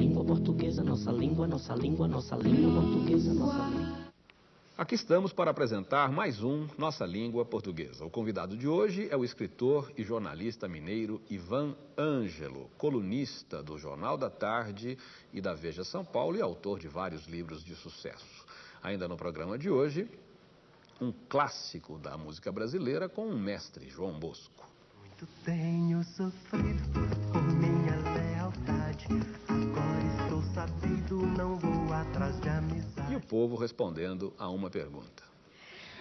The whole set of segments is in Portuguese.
Língua portuguesa, nossa língua, nossa língua, nossa língua portuguesa, nossa língua. Aqui estamos para apresentar mais um Nossa Língua Portuguesa. O convidado de hoje é o escritor e jornalista mineiro Ivan Ângelo, colunista do Jornal da Tarde e da Veja São Paulo e autor de vários livros de sucesso. Ainda no programa de hoje, um clássico da música brasileira com o mestre João Bosco. Muito tenho sofrido por minha lealdade. O povo respondendo a uma pergunta.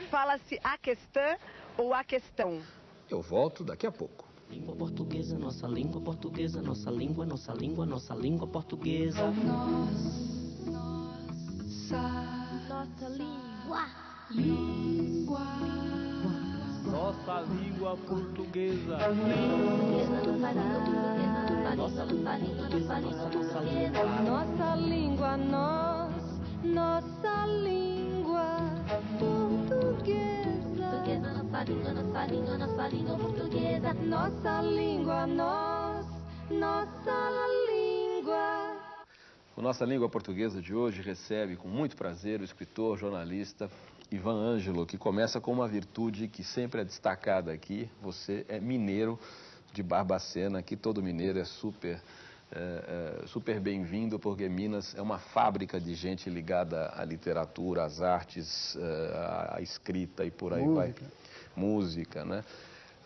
Fala-se a questão ou a questão? Eu volto daqui a pouco. Língua portuguesa, nossa língua portuguesa, nossa língua, nossa língua, nossa língua portuguesa. Nossa língua. Nossa língua portuguesa. Nossa língua, nossa língua portuguesa. Nossa língua, nós, nossa língua portuguesa. Portuguesa, nossa língua, nossa língua, nossa língua portuguesa. Nossa língua, nós, nossa língua. O Nossa Língua Portuguesa de hoje recebe com muito prazer o escritor, jornalista Ivan Ângelo, que começa com uma virtude que sempre é destacada aqui. Você é mineiro de Barbacena, que todo mineiro é super, é, é, super bem-vindo, porque Minas é uma fábrica de gente ligada à literatura, às artes, é, à escrita e por aí Música. vai. Música, né?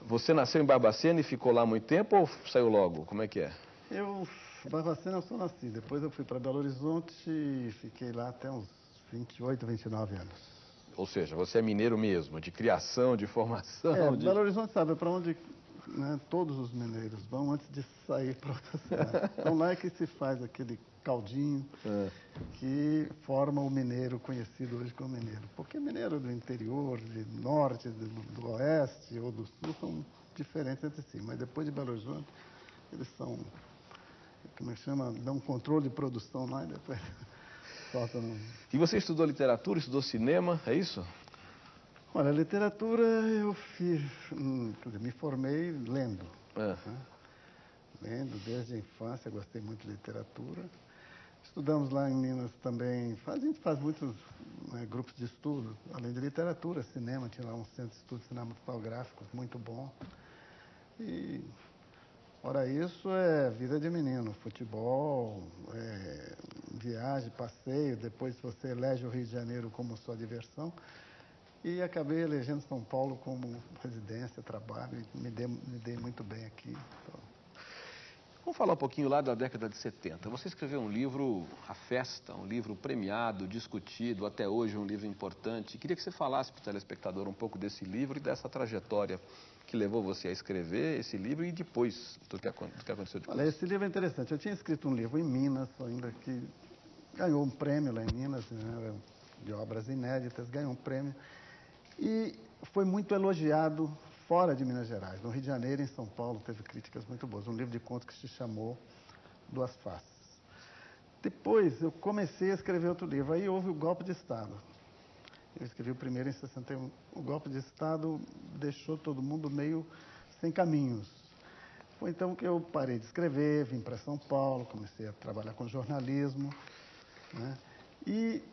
Você nasceu em Barbacena e ficou lá muito tempo ou saiu logo? Como é que é? Eu, Barbacena, eu só nasci. Depois eu fui para Belo Horizonte e fiquei lá até uns 28, 29 anos. Ou seja, você é mineiro mesmo, de criação, de formação. É, de... Belo Horizonte sabe para onde né, todos os mineiros vão antes de sair para outra cidade. Então lá é que se faz aquele caldinho É. que forma o mineiro conhecido hoje como mineiro. Porque mineiro do interior, de norte, do, do oeste ou do sul são diferentes entre si. Mas depois de Belo Horizonte, eles são, como é que chama, dão um controle de produção lá e depois soltam. E você estudou literatura, estudou cinema, é isso? Olha, literatura eu fiz, hum, me formei lendo. É. né? Lendo desde a infância, gostei muito de literatura. Estudamos lá em Minas também, a gente faz muitos né, grupos de estudo, além de literatura, cinema, tinha lá um centro de estudo cinematográfico muito bom. E, fora isso, é vida de menino, futebol, é, viagem, passeio, depois você elege o Rio de Janeiro como sua diversão. E acabei elegendo São Paulo como residência, trabalho, e me dei, me dei muito bem aqui. Então, Vamos falar um pouquinho lá da década de 70. Você escreveu um livro, A Festa, um livro premiado, discutido, até hoje um livro importante. Queria que você falasse para o telespectador um pouco desse livro e dessa trajetória que levou você a escrever esse livro e depois do que, do que aconteceu depois. Olha, esse livro é interessante. Eu tinha escrito um livro em Minas, ainda que ganhou um prêmio lá em Minas, né, de obras inéditas, ganhou um prêmio. E foi muito elogiado fora de Minas Gerais. No Rio de Janeiro em São Paulo teve críticas muito boas. Um livro de contos que se chamou Duas Faces. Depois eu comecei a escrever outro livro. Aí houve o golpe de Estado. Eu escrevi o primeiro em 61. O golpe de Estado deixou todo mundo meio sem caminhos. Foi então que eu parei de escrever, vim para São Paulo, comecei a trabalhar com jornalismo. Né? E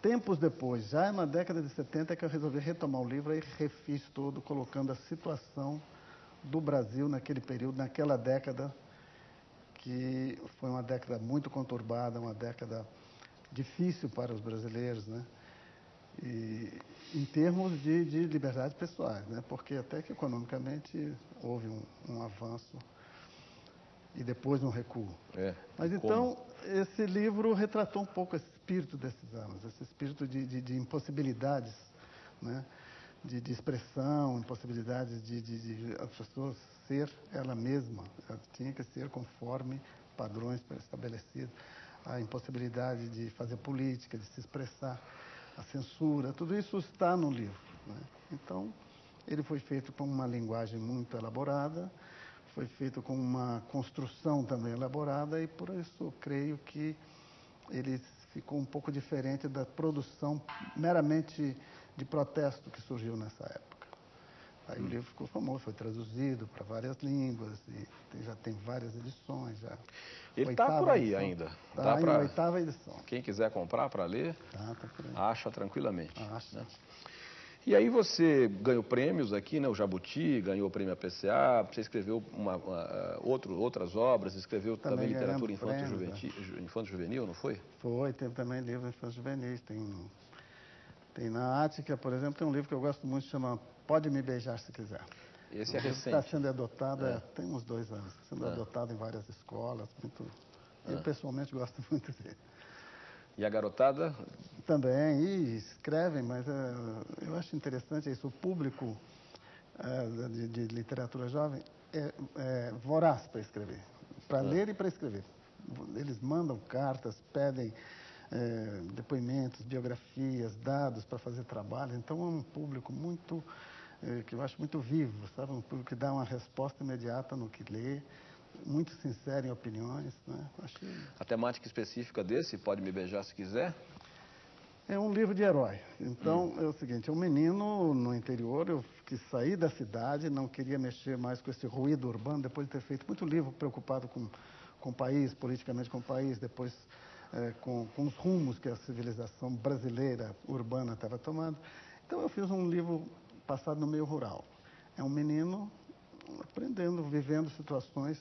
tempos depois, já na década de 70, é que eu resolvi retomar o livro e refiz todo, colocando a situação do Brasil naquele período, naquela década, que foi uma década muito conturbada, uma década difícil para os brasileiros, né? E, em termos de, de liberdades pessoais, né? porque até que economicamente houve um, um avanço e depois um recuo. É, Mas como? então, esse livro retratou um pouco esse espírito desses anos, esse espírito de, de, de impossibilidades, né? de, de expressão, impossibilidades de, de, de a pessoa ser ela mesma, ela tinha que ser conforme padrões estabelecidos, a impossibilidade de fazer política, de se expressar, a censura, tudo isso está no livro. Né? Então, ele foi feito com uma linguagem muito elaborada, foi feito com uma construção também elaborada e por isso creio que ele ficou um pouco diferente da produção meramente de protesto que surgiu nessa época. Aí o livro ficou famoso, foi traduzido para várias línguas e já tem várias edições. Já. Ele está por aí edição. ainda. Tá Dá em pra- oitava edição. Quem quiser comprar para ler, Tá, tá por aí. acha tranquilamente. E aí você ganhou prêmios aqui, né? O Jabuti ganhou o prêmio APCA, você escreveu uma, uma, outro, outras obras, escreveu também, Também literatura infanto-juvenil, prêmios, ju- infanto-juvenil, não foi? Foi, teve também livros infantis juvenis. Tem, tem na Ática, por exemplo, tem um livro que eu gosto muito, chama Pode Me Beijar Se Quiser. Esse é que Está recente. sendo adotado, É. é, tem uns dois anos, sendo É. adotado em várias escolas. Muito, É. Eu pessoalmente gosto muito dele. E a garotada, Também, e escrevem, mas eh, eu acho interessante isso. O público eh, de, de literatura jovem é, é voraz para escrever, para ler e para escrever. Eles mandam cartas, pedem eh, depoimentos, biografias, dados para fazer trabalho. Então é um público muito, que eu acho muito vivo, sabe? Um público que dá uma resposta imediata no que lê, muito sincero em opiniões. Né? Acho a temática específica desse, pode me beijar se quiser, É um livro de herói. Então, é o seguinte, é um menino no interior, eu que saí da cidade, não queria mexer mais com esse ruído urbano, depois de ter feito muito livro preocupado com, com o país, politicamente com o país, depois eh, com, com os rumos que a civilização brasileira urbana estava tomando. Então, eu fiz um livro passado no meio rural. É um menino aprendendo, vivendo situações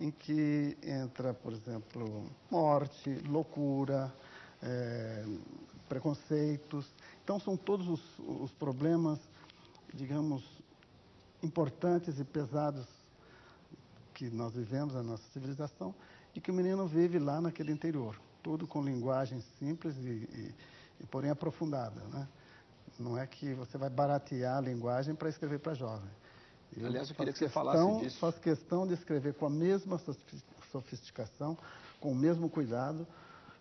em que entra, por exemplo, morte, loucura, eh, preconceitos. Então, são todos os, os problemas, digamos, importantes e pesados que nós vivemos na nossa civilização e que o menino vive lá naquele interior. Tudo com linguagem simples e, e, e porém aprofundada. Né? Não é que você vai baratear a linguagem para escrever para jovem. Aliás, eu queria que você falasse questão- disso. Faço questão de escrever com a mesma sofis- sofisticação, com o mesmo cuidado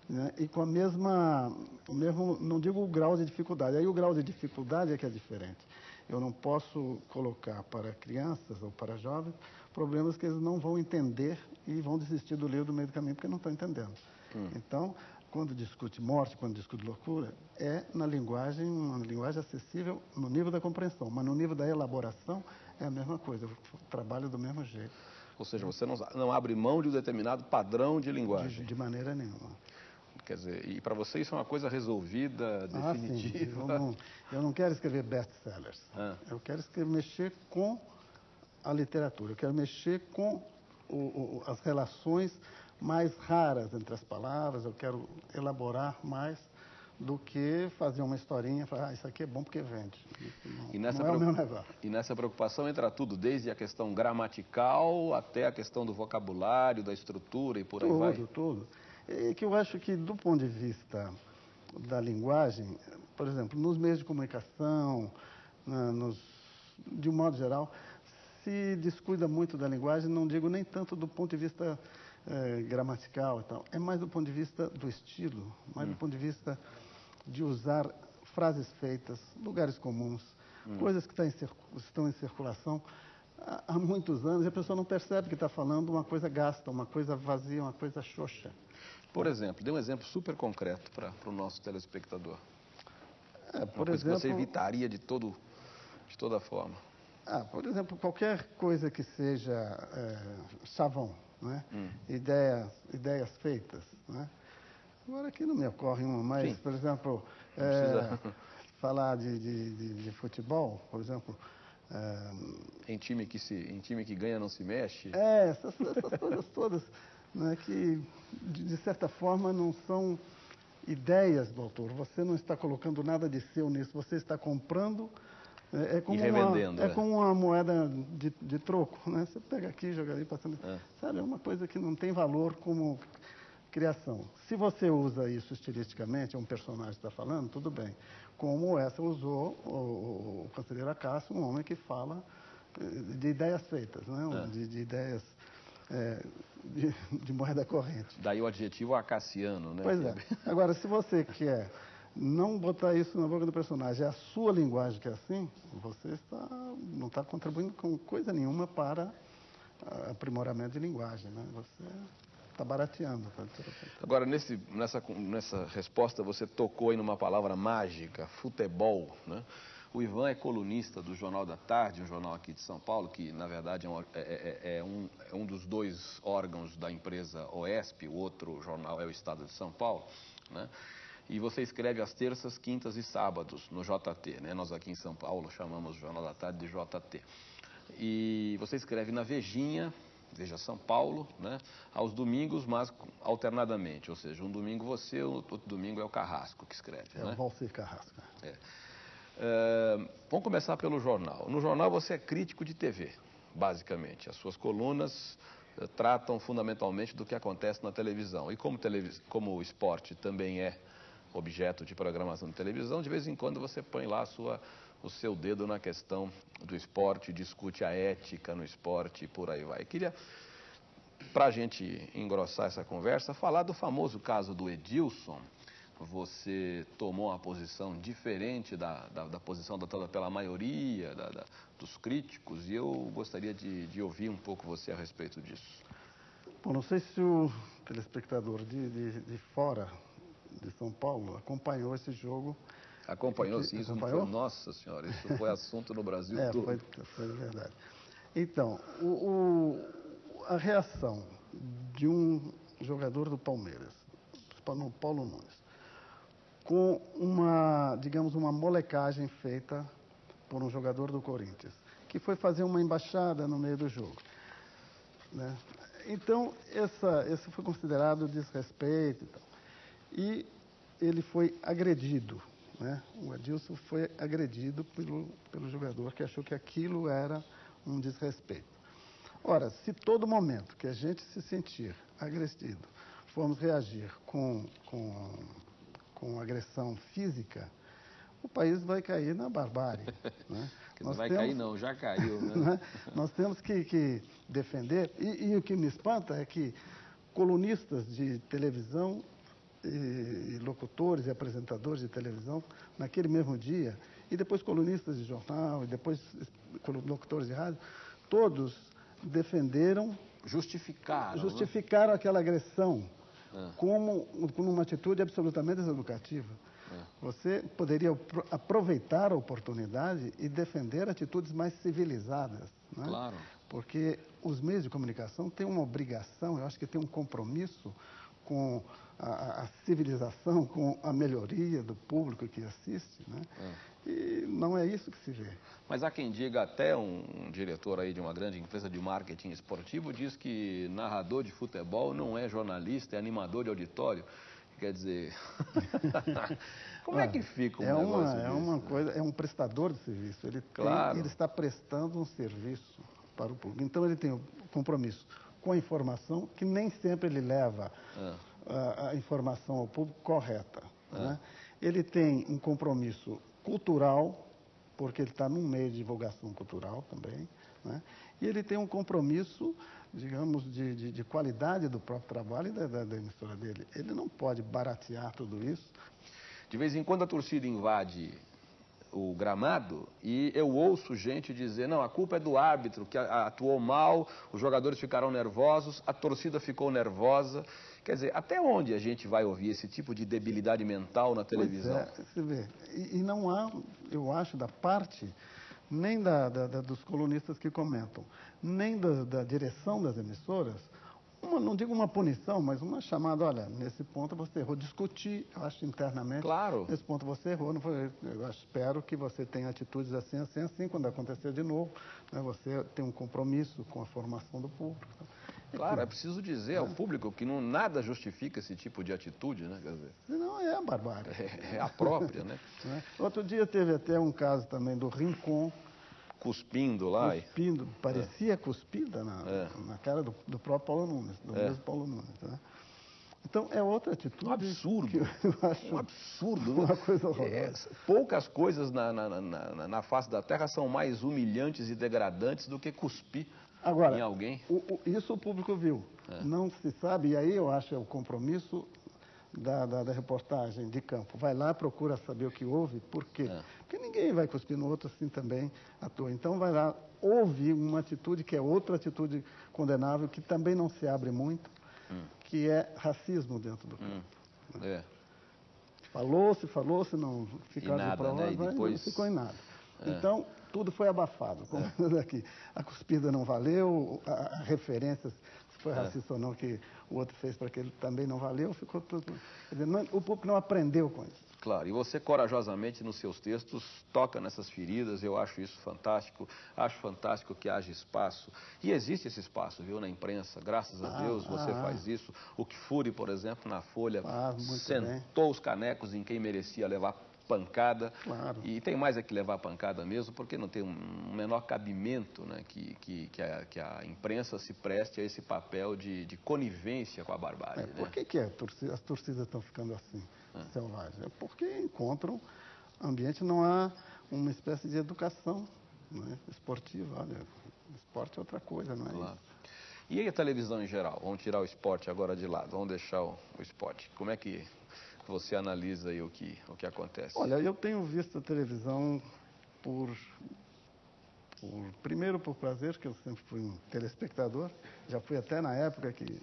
né, e com a mesma, mesmo, não digo o grau de dificuldade, aí o grau de dificuldade é que é diferente. Eu não posso colocar para crianças ou para jovens problemas que eles não vão entender e vão desistir do livro do meio do caminho porque não estão entendendo. Então, quando discute morte, quando discute loucura, é na linguagem, uma linguagem acessível no nível da compreensão, mas no nível da elaboração é a mesma coisa, eu trabalho do mesmo jeito, ou seja, você não, não abre mão de um determinado padrão de de, linguagem. de maneira nenhuma. Quer dizer, e para você isso é uma coisa resolvida, Ah, sim, definitiva. eu não, eu não quero escrever best-sellers, Ah. eu quero escrever, mexer com a literatura, eu quero mexer com o- o- as relações mais raras entre as palavras, eu quero elaborar mais do que fazer uma historinha e falar, ah, isso aqui é bom porque vende. Não, E nessa, não é o meu e nessa preocupação entra tudo, desde a questão gramatical até a questão do vocabulário, da estrutura e por aí vai. Tudo, tudo. É que eu acho que, do ponto de vista da linguagem, por exemplo, nos meios de comunicação, na- nos, de um modo geral, se descuida muito da linguagem, não digo nem tanto do ponto de vista eh, gramatical e tal, é mais do ponto de vista do estilo, mais do ponto de vista de usar frases feitas, lugares comuns, coisas que estão em, circulação há, muitos anos e a pessoa não percebe que está falando uma coisa gasta, uma coisa vazia, uma coisa xoxa. Por exemplo, dê um exemplo super concreto para o nosso telespectador. É, Uma por coisa que você exemplo, evitaria de, todo, de toda forma. ah, por exemplo, qualquer coisa que seja é, chavão, né? Hum. ideias, ideias feitas. Né? Agora aqui não me ocorre uma, mas, Sim. por exemplo, é, falar de, de, de- de futebol, por exemplo, é, Em time que, se, em time que ganha não se mexe. É, essas, essas coisas todas, né, que de, certa forma não são ideias do autor. Você não está colocando nada de seu nisso, você está comprando. É, é como revendendo, uma, é é. como uma moeda de, de troco, né? Você pega aqui, joga ali, passa ali. É. Sabe, é uma coisa que não tem valor como criação. Se você usa isso estilisticamente, é um personagem que está falando, tudo bem. Como essa usou o, o conselheiro Acácio, um homem que fala eh, de ideias feitas, né? É. de, de ideias eh, de, de moeda corrente. Daí o adjetivo acaciano, né? Pois é. Agora, se você quer não botar isso na boca do personagem, é a sua linguagem que é assim, você está, não está contribuindo com coisa nenhuma para ah, aprimoramento de linguagem. Né? Você está barateando. tá? Agora, nesse, nessa, nessa resposta, você tocou aí numa palavra mágica, futebol, né? O Ivan é colunista do Jornal da Tarde, um jornal aqui de São Paulo, que na verdade é um, é- é- é um- é um dos dois órgãos da empresa OESP, o outro jornal é o Estado de São Paulo. Né? E você escreve às terças, quintas e sábados no JT. Né? Nós aqui em São Paulo chamamos o Jornal da Tarde de JT. E você escreve na Vejinha, Veja São Paulo, né? aos domingos, mas alternadamente. Ou seja, um domingo você, outro domingo é o Carrasco que escreve. É né? o Valcir Carrasco. É, vamos começar pelo jornal. No jornal você é crítico de TV, basicamente. As suas colunas eh, tratam fundamentalmente do que acontece na televisão. E como, televis... como o esporte também é objeto de programação de televisão, de vez em quando você põe lá a sua, o seu dedo na questão do esporte, discute a ética no esporte e por aí vai. Queria, para a gente engrossar essa conversa, falar do famoso caso do Edilson. Você tomou uma posição diferente da, da, da posição adotada pela maioria da- da- dos críticos e eu gostaria de, de ouvir um pouco você a respeito disso. Bom, não sei se o telespectador de, de, de fora de São Paulo acompanhou esse jogo. Acompanhou sim, isso acompanhou? foi, nossa senhora, isso foi assunto no Brasil É, todo. foi, foi verdade. Então, o- o- a reação de um jogador do Palmeiras, Paulo Nunes, com uma, digamos, uma molecagem feita por um jogador do Corinthians, que foi fazer uma embaixada no meio do jogo. né? Então, essa, esse foi considerado desrespeito e tal. E ele foi agredido. Né? O Adilson foi agredido pelo, pelo jogador que achou que aquilo era um desrespeito. Ora, se todo momento que a gente se sentir agredido formos reagir com, com, com agressão física, o país vai cair na barbárie. Né? Não Nós vai temos- cair não, já caiu, né? né? Nós temos que, que defender, e, e o que me espanta é que colunistas de televisão e, locutores e apresentadores de televisão, naquele mesmo dia, e depois colunistas de jornal, e depois locutores de rádio, todos defenderam, Justificaram. né? justificaram aquela agressão É. como, como uma atitude absolutamente deseducativa. É. Você poderia apro- aproveitar a oportunidade e defender atitudes mais civilizadas. né? Claro. Porque os meios de comunicação têm uma obrigação, eu acho que têm um compromisso com a, a- civilização, com a melhoria do público que assiste. Né? E não é isso que se vê. Mas há quem diga, até um, um diretor aí de uma grande empresa de marketing esportivo diz que narrador de futebol não é jornalista, é animador de auditório. Quer dizer, como é que fica um é negócio uma, é uma né? coisa, é um prestador de serviço. Ele, tem- Claro. ele está prestando um serviço para o público. Então ele tem o compromisso com a informação, que nem sempre ele leva É. a, a informação ao público correta. né? Ele tem um compromisso cultural, porque ele está num meio de divulgação cultural também. né? E ele tem um compromisso, digamos, de, de- de qualidade do próprio trabalho e da, da- da emissora dele. Ele não pode baratear tudo isso. De vez em quando a torcida invade o gramado e eu ouço gente dizer, não, a culpa é do árbitro, que atuou mal, os jogadores ficaram nervosos, a torcida ficou nervosa. Quer dizer, até onde a gente vai ouvir esse tipo de debilidade mental na televisão? Pois é, você vê. E, e não há, eu acho, da parte nem da, da- da- dos colunistas que comentam, nem da, da direção das emissoras, uma, não digo uma punição, mas uma chamada, olha, nesse ponto você errou. Discutir, eu acho, internamente. Claro. Nesse ponto você errou, não foi, eu espero que você tenha atitudes assim, assim, assim, quando acontecer de novo, né, você tem um compromisso com a formação do público. Claro, é preciso dizer ao público que não, nada justifica esse tipo de atitude, né? Quer dizer, Senão é a barbárie. é, é a própria, né? né? Outro dia teve até um caso também do Rincon, Cuspindo lá. e- cuspindo, parecia cuspida na, É. na cara do, do próprio Paulo Nunes, do É. mesmo Paulo Nunes. Né? Então, é outra atitude. Um absurdo. Que eu acho Um absurdo, né? Uma coisa horrorosa. É, poucas coisas na, na, na, na- face da Terra são mais humilhantes e degradantes do que cuspir Agora, em alguém. o- o- isso o público viu. É. Não se sabe, e aí eu acho é o compromisso da, da, da reportagem de campo. Vai lá, procura saber o que houve, por quê? É. Porque ninguém vai cuspir no outro assim também à toa. Então vai lá, houve uma atitude que é outra atitude condenável, que também não se abre muito, Hum. que é racismo dentro do campo. É. Falou-se, falou-se, não ficaram nada, de prova, né? Mas depois- não ficou em nada. Então, tudo foi abafado. Como aqui. A cuspida não valeu, a, a referências, se foi racista ou não, que o outro fez para aquele também não valeu, ficou tudo. Dizer, não- o público não aprendeu com isso. Claro, e você corajosamente nos seus textos toca nessas feridas, eu acho isso fantástico, acho fantástico que haja espaço, e existe esse espaço, viu, na imprensa, graças a Ah, Deus você ah, faz isso. O que Fury, por exemplo, na Folha, muito sentou os canecos em quem merecia levar pancada, Claro. e tem mais é que levar pancada mesmo, porque não tem um menor cabimento né, que, que, que, a, que a imprensa se preste a esse papel de, de conivência com a barbárie. É, né? por que, que a torcida- as torcidas estão ficando assim, selvagens? É porque encontram ambiente, não há uma espécie de educação né, esportiva. Olha, esporte é outra coisa, não é Claro. isso? E aí a televisão em geral? Vamos tirar o esporte agora de lado, vamos deixar o, o esporte. Como é que você analisa aí o que, o que acontece? Olha, eu tenho visto a televisão por, por- primeiro por prazer, que eu sempre fui um telespectador, já fui até na época que,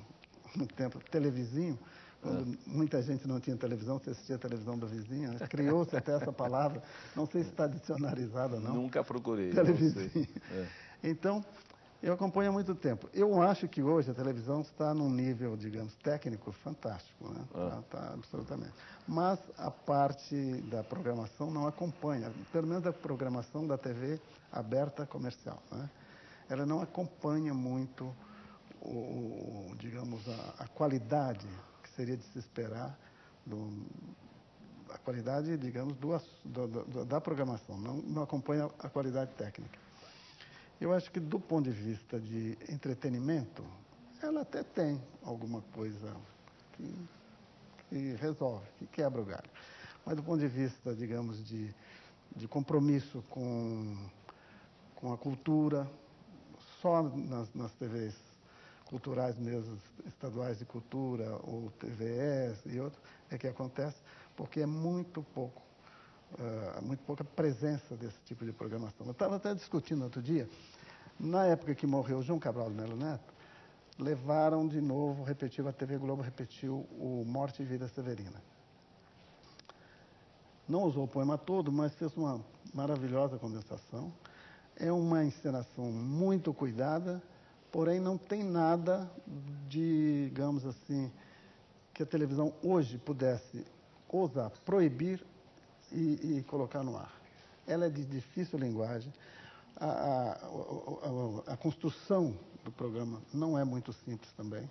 no tempo, televizinho, quando muita gente não tinha televisão, você assistia a televisão do vizinho, né? criou-se até essa palavra, não sei se está dicionarizada ou não. Nunca procurei. sei. É. Então, eu acompanho há muito tempo. Eu acho que hoje a televisão está num nível, digamos, técnico fantástico, né? Ah. Tá, tá, absolutamente. Mas a parte da programação não acompanha, pelo menos a programação da TV aberta comercial, né? Ela não acompanha muito, o, o- digamos, a, a qualidade que seria de se esperar do, a qualidade, digamos, do, do- da programação, não, não acompanha a qualidade técnica. Eu acho que do ponto de vista de entretenimento, ela até tem alguma coisa que, que resolve, que quebra o galho. Mas do ponto de vista, digamos, de, de compromisso com, com a cultura, só nas, nas TVs culturais mesmo, estaduais de cultura, ou TVS e outros, é que acontece, porque é muito pouco ah, muito pouca presença desse tipo de programação. Eu estava até discutindo outro dia, na época que morreu João Cabral de Melo Neto, levaram de novo, repetiu, a TV Globo repetiu o Morte e Vida Severina. Não usou o poema todo, mas fez uma maravilhosa condensação. É uma encenação muito cuidada, porém não tem nada, digamos assim, que a televisão hoje pudesse ousar proibir e, e colocar no ar. Ela é de difícil linguagem. A, a- o- a construção do programa não é muito simples também.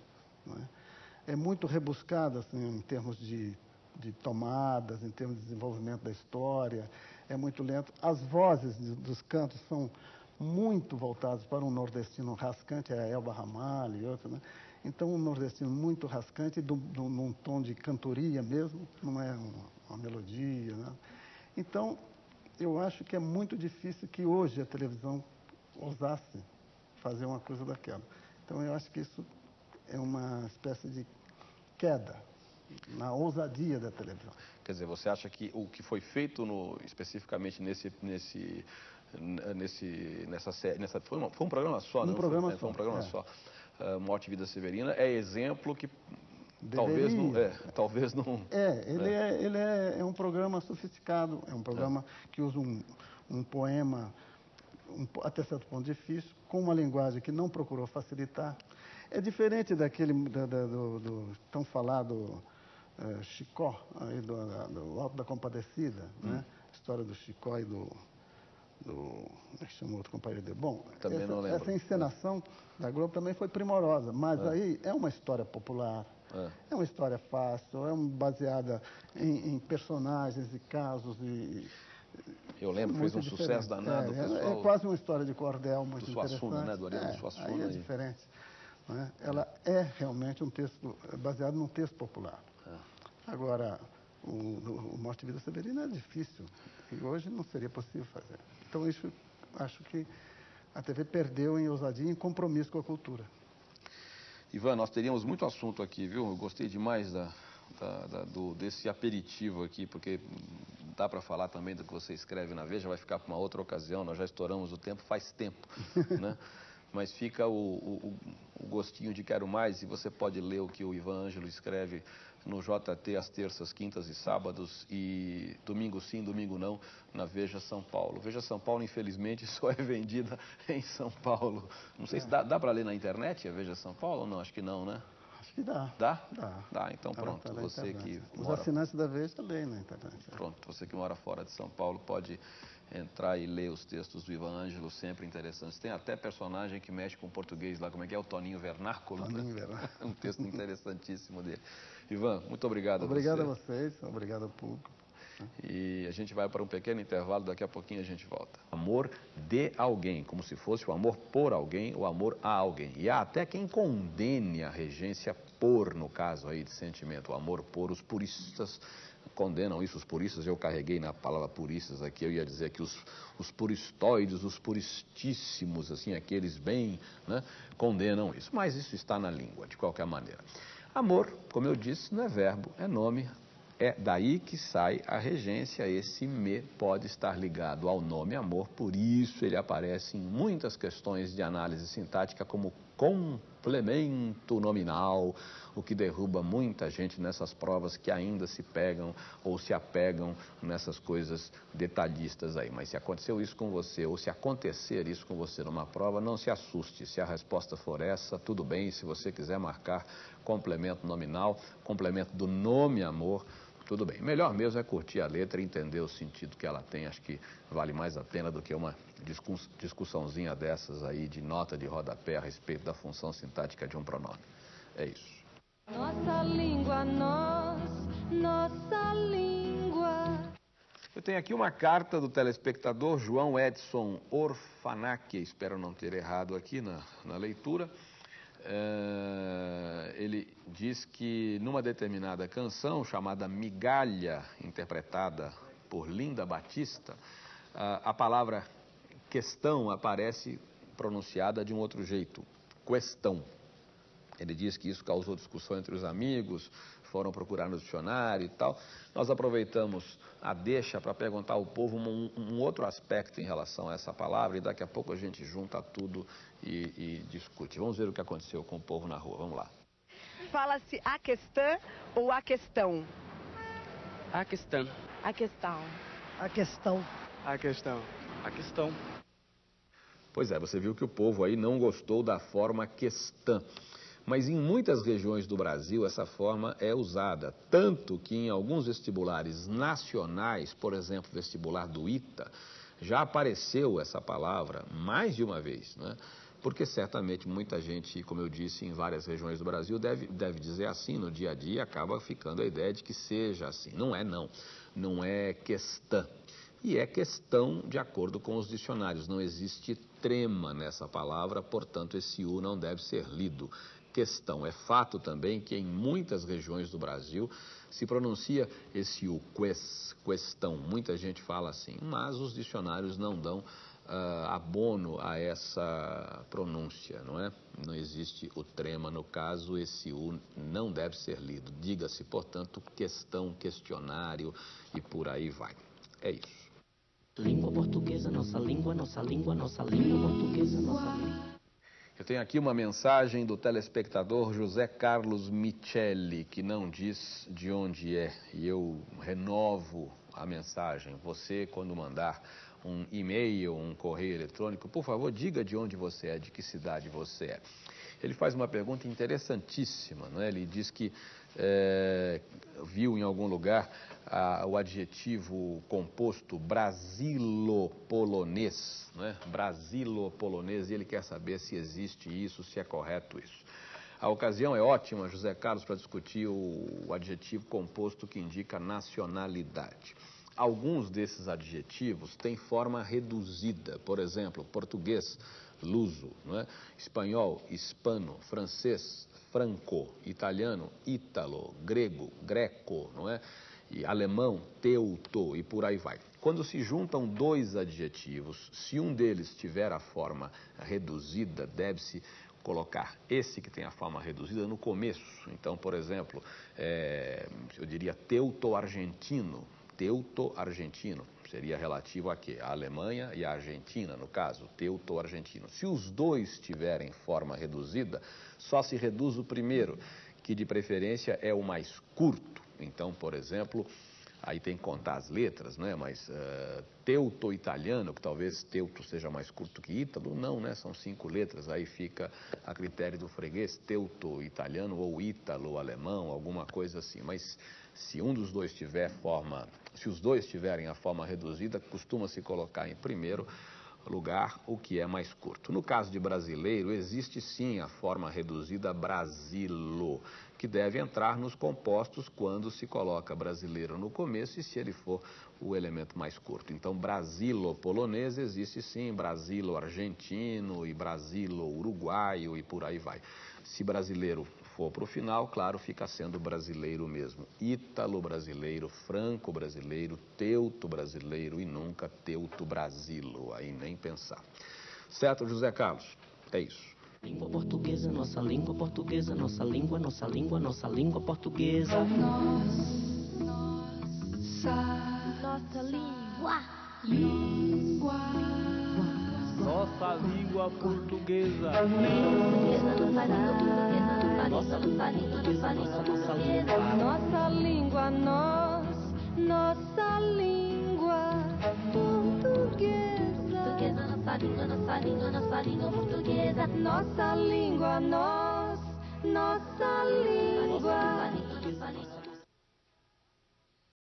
é? É muito rebuscada assim, em termos de, de tomadas, em termos de desenvolvimento da história. É muito lento. As vozes dos cantos são muito voltadas para um nordestino rascante, é a Elba Ramalho e outros, né? Então, um nordestino muito rascante, do, do, num tom de cantoria mesmo, não é uma, uma melodia. Né? Então, eu acho que é muito difícil que hoje a televisão ousasse fazer uma coisa daquela. Então, eu acho que isso é uma espécie de queda na ousadia da televisão. Quer dizer, você acha que o que foi feito no- especificamente nesse, nesse, nesse, nessa série, nessa, foi, uma- foi um programa só, Um não foi? programa É, Foi um só, programa é. só. Ah, Morte e Vida Severina é exemplo que talvez não, é, talvez não. É, ele, é. ele é, é um programa sofisticado, é um programa que usa um, um poema um até certo ponto difícil, com uma linguagem que não procurou facilitar. É diferente daquele da- da- do, do tão falado eh, Chicó, aí do, da- do Alto da Compadecida, né? A história do Chicó e do, do como é que chama o outro companheiro dele? Bom, Também essa, não lembro. essa encenação da Globo também foi primorosa, mas aí é uma história popular, É. é uma história fácil, é baseada em, em personagens e casos e Eu lembro, fez muito um diferente. sucesso danado. É, é- pessoal, é quase uma história de cordel muito do Suassuna, interessante. né? Do Ariano é, Suassuna Aí é diferente. né? Ela é realmente um texto é baseado num texto popular. É. Agora, o, o Morte e Vida Severina é difícil e hoje não seria possível fazer. Então, isso acho que a TV perdeu em ousadia e em compromisso com a cultura. Ivan, nós teríamos muito assunto aqui, viu? Eu gostei demais da, da- da- do, desse aperitivo aqui, porque dá para falar também do que você escreve na Veja, vai ficar para uma outra ocasião, nós já estouramos o tempo faz tempo, né? Mas fica o, o- o- gostinho de quero mais, e você pode ler o que o Ivan Ângelo escreve no JT às terças, quintas e sábados e domingo sim, domingo não, na Veja São Paulo. Veja São Paulo, infelizmente, só é vendida em São Paulo. Não sei se dá, dá para ler na internet a Veja São Paulo ou não? Acho que não, né? Acho que dá. Dá? Dá. Dá, então Ela pronto. Você que Os mora assinantes da Veja também na internet. Pronto, você que mora fora de São Paulo pode entrar e ler os textos do Ivan Ângelo, sempre interessantes. Tem até personagem que mexe com português lá, como é que é? O Toninho Vernáculo, né? Toninho Vernáculo. um texto interessantíssimo dele. Ivan, muito obrigado Obrigado a a você. vocês, obrigado ao público. E a gente vai para um pequeno intervalo, daqui a pouquinho a gente volta. Amor de alguém, como se fosse o amor por alguém, o amor a alguém. E há até quem condene a regência por, no caso aí de sentimento, o amor por. Os puristas condenam isso, os puristas, eu carreguei na palavra puristas aqui, eu ia dizer que os, os puristóides, os puristíssimos, assim, aqueles bem, né, condenam isso. Mas isso está na língua, de qualquer maneira. Amor, como eu disse, não é verbo, é nome, é daí que sai a regência. Esse me pode estar ligado ao nome amor, por isso ele aparece em muitas questões de análise sintática como complemento nominal, o que derruba muita gente nessas provas que ainda se pegam ou se apegam nessas coisas detalhistas aí. Mas se aconteceu isso com você ou se acontecer isso com você numa prova, não se assuste. Se a resposta for essa, tudo bem. Se você quiser marcar complemento nominal, complemento do nome amor, tudo bem. Melhor mesmo é curtir a letra e entender o sentido que ela tem. Acho que vale mais a pena do que uma discussãozinha dessas aí de nota de rodapé a respeito da função sintática de um pronome. É isso. Nossa língua, nós, nossa língua. Eu tenho aqui uma carta do telespectador João Edson Orfanac, espero não ter errado aqui na, na leitura. É, ele diz que numa determinada canção chamada Migalha, interpretada por Linda Batista, a, a palavra questão aparece pronunciada de um outro jeito, questão. Ele diz que isso causou discussão entre os amigos, foram procurar no dicionário e tal. Nós aproveitamos a deixa para perguntar ao povo um, um outro aspecto em relação a essa palavra e daqui a pouco a gente junta tudo e, e discute. Vamos ver o que aconteceu com o povo na rua. Vamos lá. Fala-se a questão ou a questão? A questão. A questão. A questão. A questão. A questão. Pois é, você viu que o povo aí não gostou da forma questão. Mas em muitas regiões do Brasil essa forma é usada, tanto que em alguns vestibulares nacionais, por exemplo, vestibular do ITA, já apareceu essa palavra mais de uma vez, né? Porque certamente muita gente, como eu disse, em várias regiões do Brasil deve, deve dizer assim no dia a dia, acaba ficando a ideia de que seja assim. Não é não, não é questão. E é questão de acordo com os dicionários, não existe trema nessa palavra, portanto esse U não deve ser lido questão. É fato também que em muitas regiões do Brasil se pronuncia esse U, ques, questão. Muita gente fala assim, mas os dicionários não dão ah, abono a essa pronúncia, não é? Não existe o trema no caso, esse U não deve ser lido. Diga-se, portanto, questão, questionário e por aí vai. É isso. Língua portuguesa, nossa língua, nossa língua, nossa língua portuguesa, nossa língua. Eu tenho aqui uma mensagem do telespectador José Carlos Micheli, que não diz de onde é. E eu renovo a mensagem. Você, quando mandar um e-mail, um correio eletrônico, por favor, diga de onde você é, de que cidade você é. Ele faz uma pergunta interessantíssima, não é? Ele diz que é, viu em algum lugar ah, o adjetivo composto brasilo-polonês, né? brasilo-polonês, e ele quer saber se existe isso, se é correto isso. A ocasião é ótima, José Carlos, para discutir o, o adjetivo composto que indica nacionalidade. Alguns desses adjetivos têm forma reduzida, por exemplo, português, luso, não é? espanhol, hispano, francês, franco, italiano, ítalo, grego, greco, não é? E alemão, teuto e por aí vai. Quando se juntam dois adjetivos, se um deles tiver a forma reduzida, deve-se colocar esse que tem a forma reduzida no começo. Então, por exemplo, é, eu diria teuto-argentino, teuto-argentino seria relativo a quê? A Alemanha e a Argentina, no caso, teuto-argentino. Se os dois tiverem forma reduzida, só se reduz o primeiro, que de preferência é o mais curto. Então, por exemplo, aí tem que contar as letras, né? Mas uh, teuto-italiano, que talvez teuto seja mais curto que ítalo, não, né? São cinco letras, aí fica a critério do freguês, teuto-italiano ou ítalo-alemão, alguma coisa assim. Mas se um dos dois tiver forma, se os dois tiverem a forma reduzida, costuma se colocar em primeiro lugar o que é mais curto. No caso de brasileiro, existe sim a forma reduzida Brasilo, que deve entrar nos compostos quando se coloca brasileiro no começo e se ele for o elemento mais curto. Então, brasilo polonês existe sim, brasilo argentino e brasilo uruguaio e por aí vai. Se brasileiro for para o final, claro, fica sendo brasileiro mesmo. Ítalo brasileiro, franco brasileiro, teuto brasileiro e nunca teuto brasilo. Aí nem pensar. Certo, José Carlos? É isso. Língua portuguesa, nossa língua portuguesa, nossa língua, nossa língua, nossa língua portuguesa. Nossa, Nossa língua. língua. Nossa língua portuguesa. Portuguesa, nossa língua portuguesa, nossa língua, nossa língua, nossa língua portuguesa. Nossa língua, nós, nossa língua língua, nossa língua, nossa língua portuguesa. Nossa língua, nós, nossa língua. Nossa língua, nossa língua.